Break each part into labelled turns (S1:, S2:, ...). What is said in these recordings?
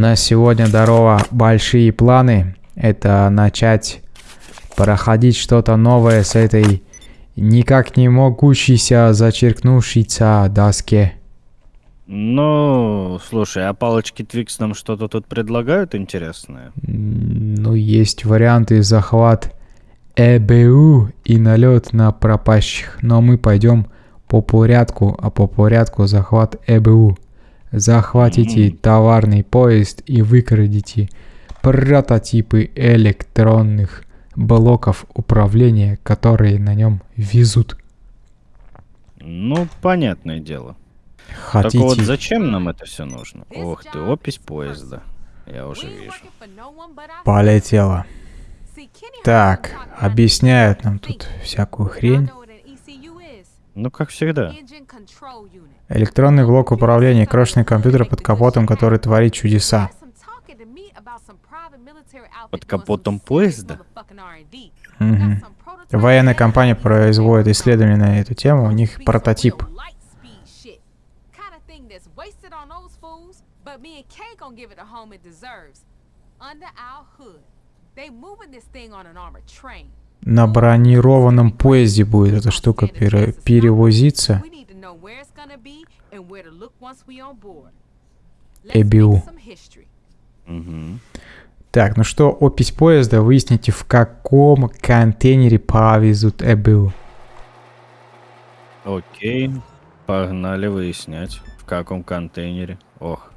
S1: нас сегодня, здорово, большие планы. Это начать проходить что-то новое с этой никак не могущейся зачеркнувшейся доске.
S2: Ну, слушай, а палочки Твикс нам что-то тут предлагают интересное?
S1: Ну, есть варианты захват ЭБУ и налет на пропащих, но мы пойдем по порядку, а по порядку захват ЭБУ. Захватите товарный поезд и выкрадите прототипы электронных блоков управления, которые на нем везут.
S2: Ну, понятное дело.
S1: Хотите?
S2: Только вот зачем нам это все нужно? Ох ты, опись поезда. Я уже вижу.
S1: Полетело. Так, объясняют нам тут всякую хрень.
S2: Ну, как всегда.
S1: Электронный блок управления, крошечный компьютер под капотом, который творит чудеса.
S2: Под капотом поезда?
S1: Мгм. Военная компания производит исследования на эту тему, у них прототип. На бронированном поезде будет эта штука пере- перевозиться. ЭБУ.
S2: Угу.
S1: Так, ну что, опись поезда, выясните, в каком контейнере повезут ЭБУ.
S2: Окей. Погнали выяснять, в каком контейнере. Ох.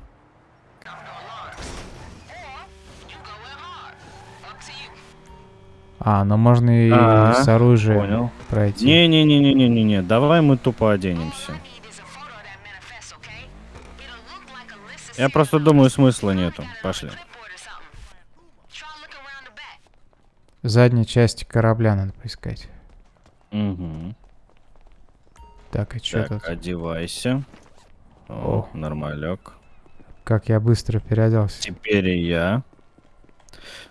S1: А, ну можно и
S2: А,
S1: с оружием
S2: Понял.
S1: пройти.
S2: Не-не-не-не-не-не, давай мы тупо оденемся. Я просто думаю, смысла нету. Пошли.
S1: Задней части корабля надо поискать.
S2: Угу.
S1: Так, и что
S2: Так,
S1: тут?
S2: одевайся. О, нормалек.
S1: Как я быстро переоделся.
S2: Теперь и я.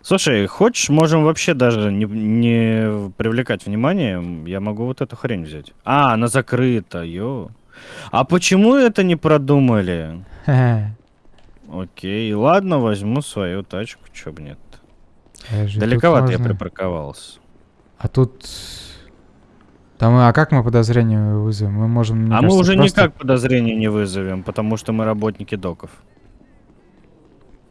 S2: Слушай, хочешь, можем вообще даже не, не привлекать внимание. Я могу вот эту хрень взять. А, она закрыта, ё. А почему это не продумали? Окей, ладно, возьму свою тачку, чё бы нет.
S1: Тут
S2: Далековато я припарковался.
S1: А тут... Там, а как мы подозрение вызовем? Мы можем,
S2: а мы
S1: кажется,
S2: уже
S1: просто-
S2: никак подозрения не вызовем, потому что мы работники доков.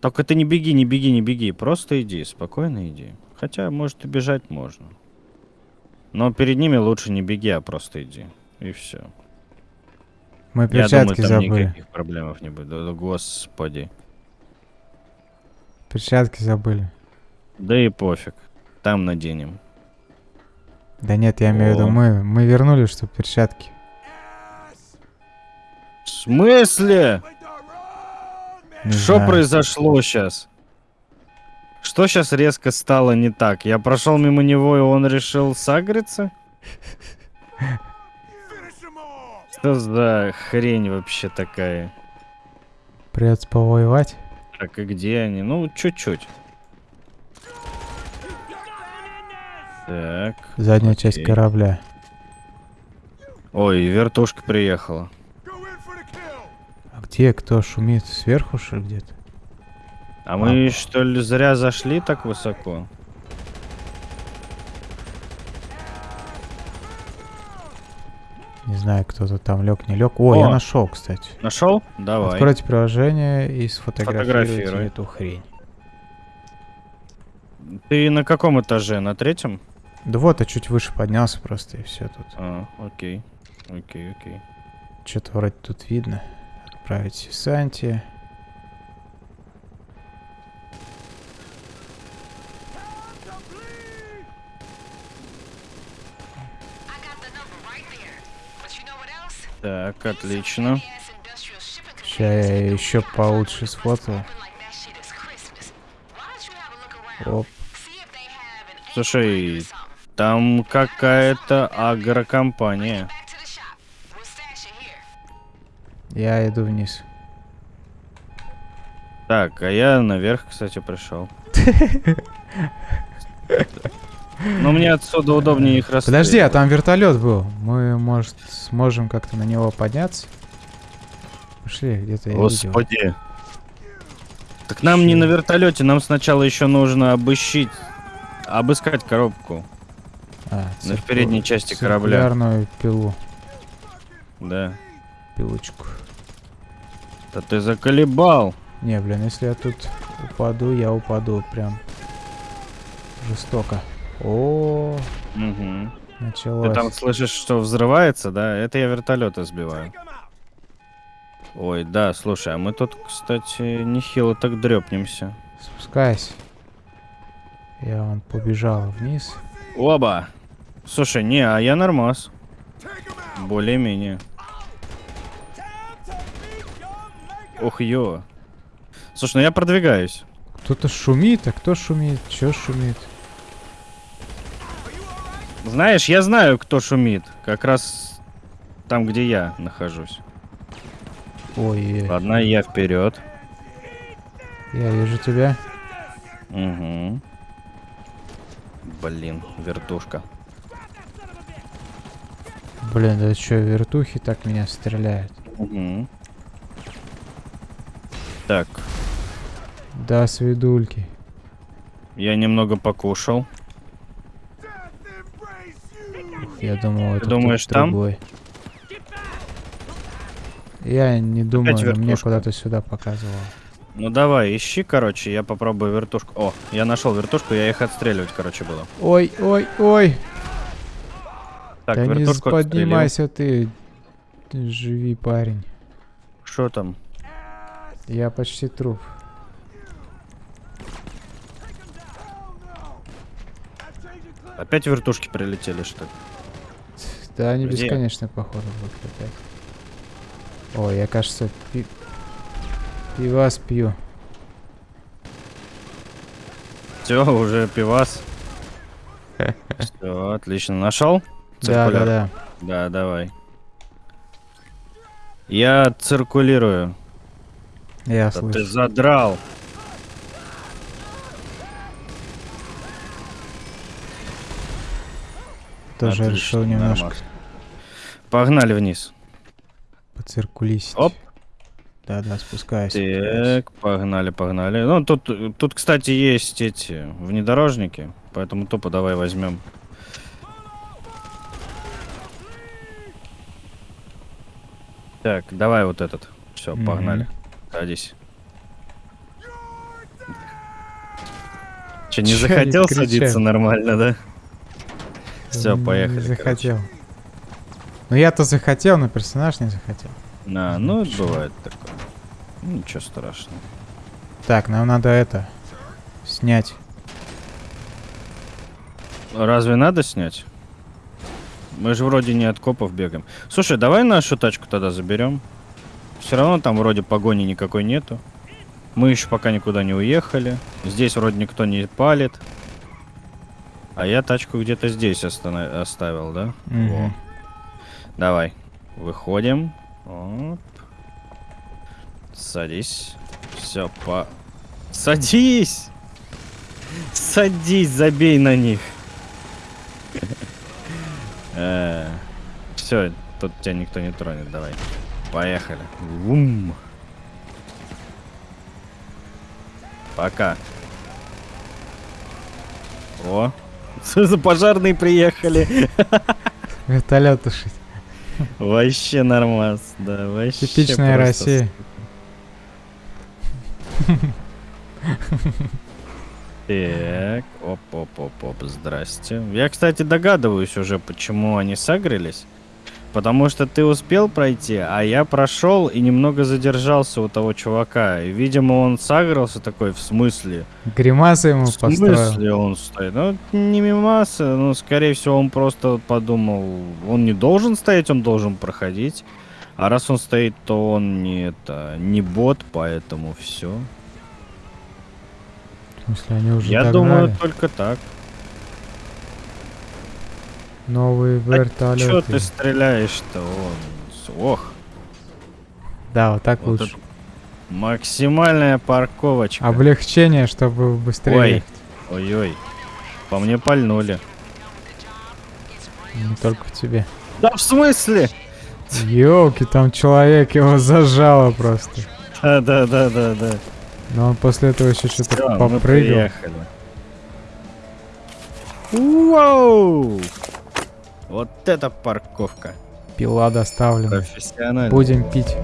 S2: Только ты не беги, не беги, не беги. Просто иди, спокойно иди. Хотя, может, и бежать можно. Но перед ними лучше не беги, а просто иди. И все.
S1: Мы
S2: Я думаю,
S1: перчатки
S2: там
S1: забыли.
S2: никаких проблемов не будет. Да, да, Господи.
S1: Перчатки забыли.
S2: Да и пофиг. Там наденем.
S1: Да нет, я имею в виду, мы, мы вернули, что перчатки.
S2: В смысле?
S1: Не
S2: Что
S1: знаю.
S2: произошло сейчас? Что сейчас резко стало не так? Я прошел мимо него, и он решил сагриться? Что за хрень вообще такая?
S1: Придется повоевать.
S2: Так, и где они? Ну, чуть-чуть. Так.
S1: Задняя часть
S2: окей.
S1: корабля.
S2: Ой, вертушка приехала.
S1: А где кто шумит? Сверху, что ли, где-то?
S2: А мы что ли зря зашли так высоко?
S1: Не знаю, кто-то там лег, не лег. О, я
S2: О!
S1: нашел, кстати.
S2: Нашел? Давай.
S1: Откройте приложение и сфотографируйте
S2: Фотографируй.
S1: эту хрень.
S2: Ты на каком этаже? На третьем?
S1: Да вот, я чуть выше поднялся просто, и все тут.
S2: А, окей. Окей, окей.
S1: Что-то вроде тут видно. Отправить Санти.
S2: Так, отлично.
S1: Сейчас я еще получше сфотаю. Оп.
S2: Слушай, там какая-то агрокомпания.
S1: Я иду вниз.
S2: Так, а я наверх, кстати, пришел. Но мне отсюда удобнее их расстреливать.
S1: Подожди, а там вертолет был. Мы, может, сможем как-то на него подняться? Пошли, где-то я видел.
S2: Господи. Так нам не на вертолете, нам сначала еще нужно обыщить, обыскать коробку.
S1: А,
S2: На передней части корабля.
S1: пилу,
S2: Да.
S1: Пилочку.
S2: Да ты заколебал.
S1: Не, блин, если я тут упаду, я упаду прям жестоко. О,
S2: Мгм.
S1: началось.
S2: Ты там слышишь, что взрывается, да? Это я вертолеты сбиваю. Ой, да, слушай, а мы тут, кстати, нехило так дрепнемся.
S1: Спускайся. Я вон побежал вниз.
S2: Оба! Слушай, не, а я нормас. Более-менее. Ох, ё. Слушай, ну я продвигаюсь.
S1: Кто-то шумит, а кто шумит? Чё шумит?
S2: Знаешь, я знаю, кто шумит. Как раз там, где я нахожусь.
S1: Ой,
S2: Ладно, я вперед.
S1: я вижу тебя.
S2: Угу. Блин, вертушка.
S1: Блин, да чё, вертухи так меня стреляют?
S2: Угу. Так,
S1: Да, свидульки.
S2: я немного покушал.
S1: Я думал, это
S2: думаешь, там?
S1: другой. Я не думаю, но мне куда-то сюда показывал.
S2: Ну давай, ищи, короче, я попробую вертушку. О, я нашел вертушку, я их отстреливать, короче, было.
S1: Ой, ой, ой!
S2: Так,
S1: да не поднимайся. Ты Живи, парень.
S2: Что там?
S1: Я почти труп.
S2: Опять вертушки прилетели, что ли?
S1: Да, они
S2: Где?
S1: бесконечно, походу, будут опять. Ой, я, кажется, пи... пивас пью.
S2: Все, уже пивас. Все, отлично. Нашел?
S1: Да, да, да.
S2: Да, давай. Я циркулирую.
S1: Я
S2: Да ты
S1: слышу.
S2: задрал.
S1: Тоже
S2: Отлично,
S1: решил немножко
S2: нормас. Погнали вниз.
S1: поциркулисить.
S2: Оп.
S1: Да, да, спускаюсь.
S2: Так, погнали, погнали. Ну, тут, тут, кстати, есть эти внедорожники, поэтому тупо давай возьмем. Так, давай вот этот. Все,
S1: Мгм.
S2: погнали. Садись. Че, не
S1: они
S2: захотел садиться нормально, да? Все,
S1: Не
S2: поехали. короче.
S1: захотел. Ну я-то захотел, но персонаж не захотел.
S2: На, ну, это бывает такое. Ну, Ничего страшного.
S1: Так, нам надо это снять.
S2: Разве надо снять? Мы же вроде не от копов бегаем. Слушай, давай нашу тачку тогда заберем. Все равно там вроде погони никакой нету. Мы еще пока никуда не уехали. Здесь вроде никто не палит. А я тачку где-то здесь остана- оставил, да? Во. Давай. Выходим. Оп. Садись. Все, по... Садись! Садись, забей на них. Все, тут тебя никто не тронет, давай. Поехали. Вум. Пока. О, за пожарные приехали.
S1: Вертолет тушить.
S2: Вообще нормас, да, вообще.
S1: Типичная Россия.
S2: Так, оп-оп-оп-оп, здрасте. Я, кстати, догадываюсь уже, почему они сагрились. Потому что ты успел пройти, а я прошел и немного задержался у того чувака. И, видимо, он сагрился такой, в смысле?
S1: Гримасы ему
S2: В
S1: построил.
S2: смысле он стоит? Ну, не мимаса, ну, скорее всего, он просто подумал, он не должен стоять, он должен проходить. А раз он стоит, то он не это, не бот, поэтому все.
S1: В смысле, они уже
S2: Я
S1: догнали?
S2: думаю, только так.
S1: Новые
S2: Чё
S1: вертолеты.
S2: ты стреляешь-то? Вон, с- Ох,
S1: Да, вот так
S2: Вот
S1: лучше.
S2: максимальная парковочка.
S1: Облегчение, чтобы быстрее
S2: Ой.
S1: ехать.
S2: Ой-ой, по мне пальнули.
S1: Не только в тебе.
S2: Да в смысле?
S1: Ёлки, там человек его зажало просто.
S2: Да-да-да-да-да.
S1: Но он после этого еще что-то
S2: Всё, мы
S1: попрыгал.
S2: приехали. Вау! Вот это парковка.
S1: Пила доставлена.
S2: Профессионально.
S1: Будем пить.